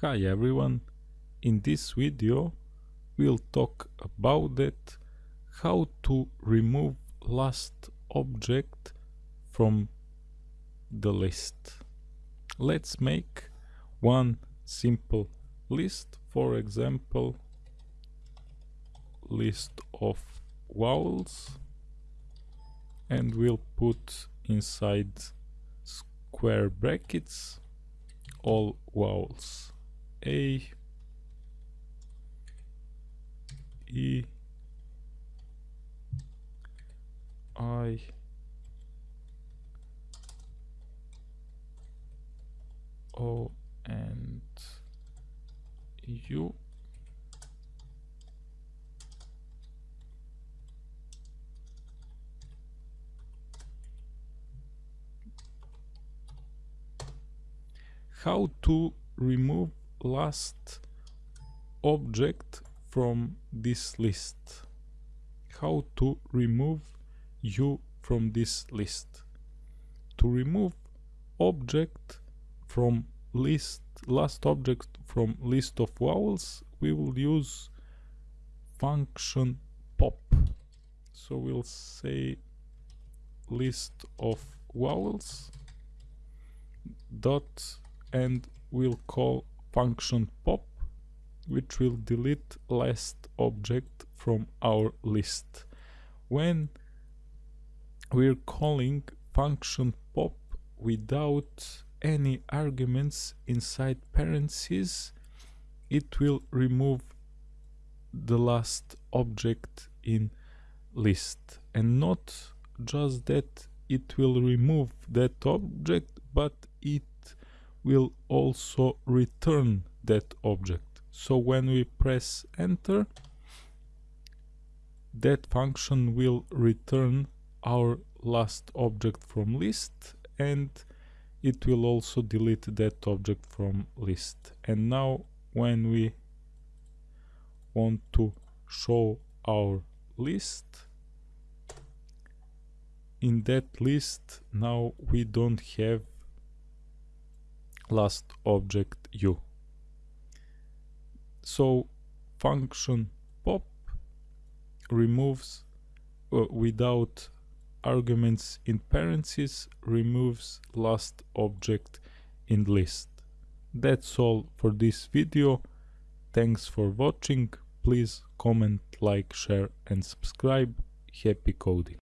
Hi everyone, in this video we'll talk about that how to remove last object from the list. Let's make one simple list, for example list of vowels and we'll put inside square brackets all vowels a. E. I. O and U. How to remove last object from this list. How to remove u from this list. To remove object from list last object from list of vowels we will use function pop. So we'll say list of vowels dot and we'll call function pop which will delete last object from our list. When we're calling function pop without any arguments inside parentheses it will remove the last object in list. And not just that it will remove that object but it will also return that object. So when we press enter, that function will return our last object from list and it will also delete that object from list. And now when we want to show our list, in that list now we don't have last object u. So function pop removes uh, without arguments in parentheses removes last object in list. That's all for this video. Thanks for watching. Please comment, like, share and subscribe. Happy coding.